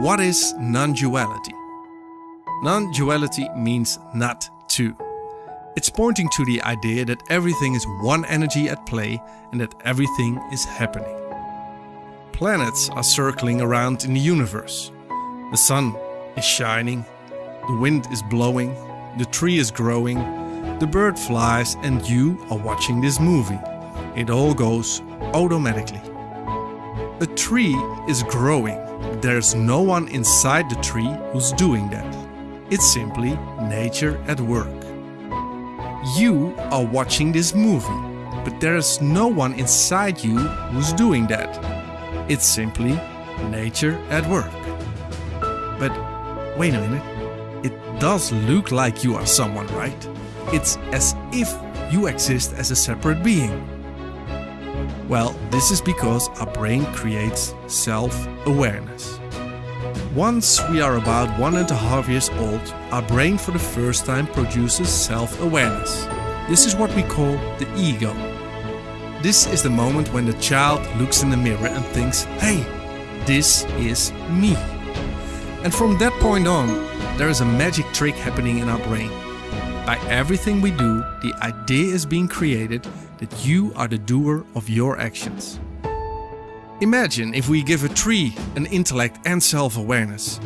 What is non-duality? Non-duality means not two. It's pointing to the idea that everything is one energy at play and that everything is happening. Planets are circling around in the universe. The sun is shining, the wind is blowing, the tree is growing, the bird flies and you are watching this movie. It all goes automatically. A tree is growing. There's no one inside the tree who's doing that. It's simply nature at work. You are watching this movie, but there is no one inside you who's doing that. It's simply nature at work. But wait a minute, it does look like you are someone, right? It's as if you exist as a separate being. Well, this is because our brain creates self-awareness. Once we are about one and a half years old, our brain for the first time produces self-awareness. This is what we call the ego. This is the moment when the child looks in the mirror and thinks, hey, this is me. And from that point on, there is a magic trick happening in our brain. By everything we do, the idea is being created that you are the doer of your actions. Imagine if we give a tree an intellect and self-awareness.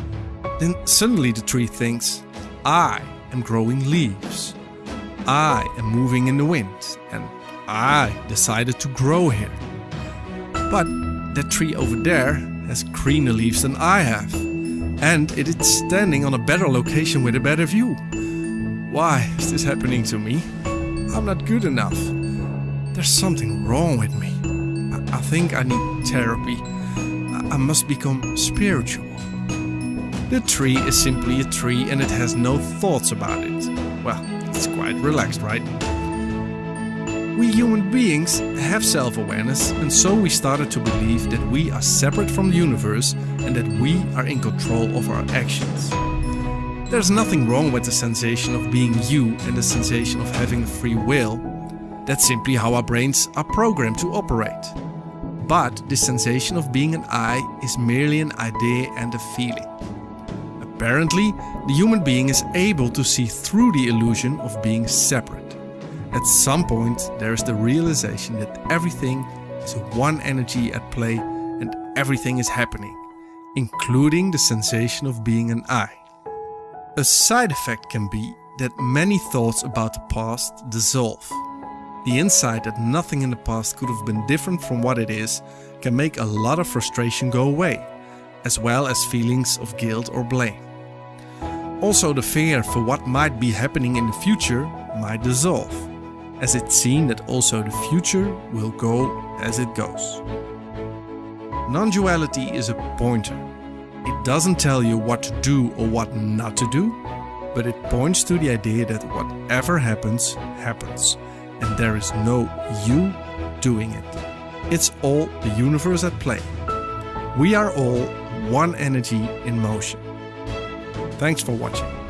Then suddenly the tree thinks, I am growing leaves. I am moving in the wind and I decided to grow here. But that tree over there has greener leaves than I have. And it is standing on a better location with a better view. Why is this happening to me? I'm not good enough. There's something wrong with me. I, I think I need therapy. I, I must become spiritual. The tree is simply a tree and it has no thoughts about it. Well, it's quite relaxed, right? We human beings have self-awareness and so we started to believe that we are separate from the universe and that we are in control of our actions. There's nothing wrong with the sensation of being you and the sensation of having a free will that's simply how our brains are programmed to operate. But the sensation of being an I is merely an idea and a feeling. Apparently, the human being is able to see through the illusion of being separate. At some point, there is the realization that everything is one energy at play and everything is happening, including the sensation of being an I. A side effect can be that many thoughts about the past dissolve. The insight that nothing in the past could have been different from what it is can make a lot of frustration go away, as well as feelings of guilt or blame. Also the fear for what might be happening in the future might dissolve, as it's seen that also the future will go as it goes. Non-duality is a pointer. It doesn't tell you what to do or what not to do, but it points to the idea that whatever happens, happens and there is no you doing it. It's all the universe at play. We are all one energy in motion. Thanks for watching.